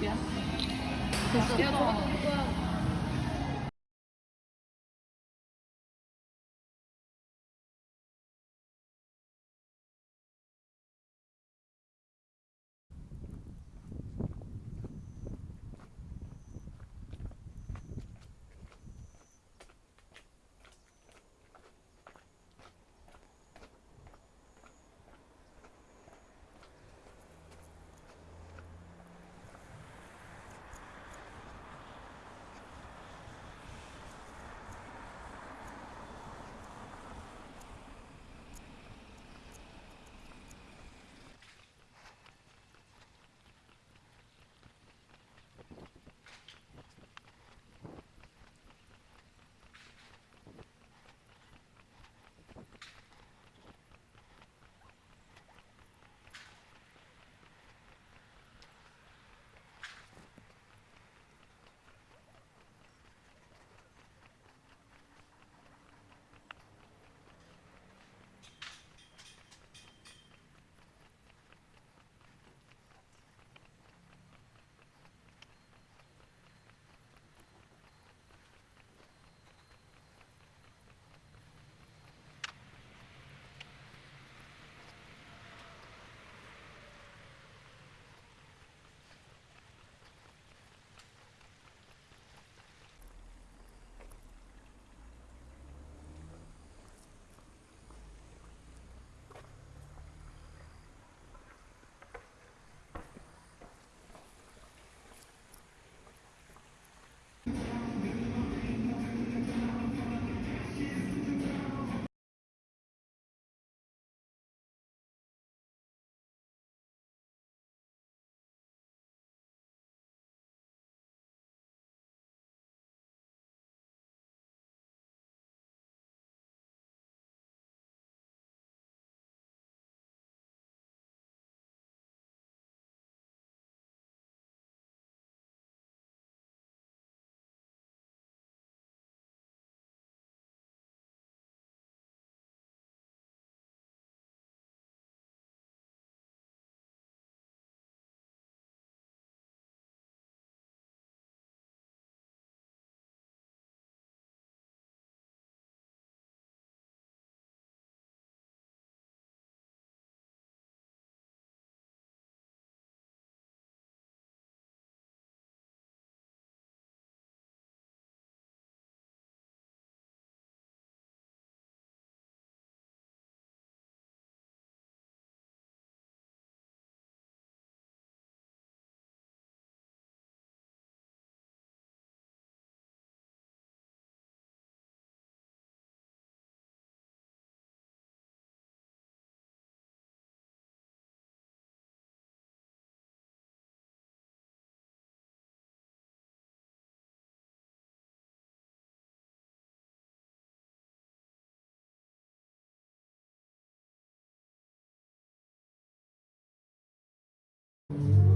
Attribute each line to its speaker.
Speaker 1: 미안.
Speaker 2: 됐어. you.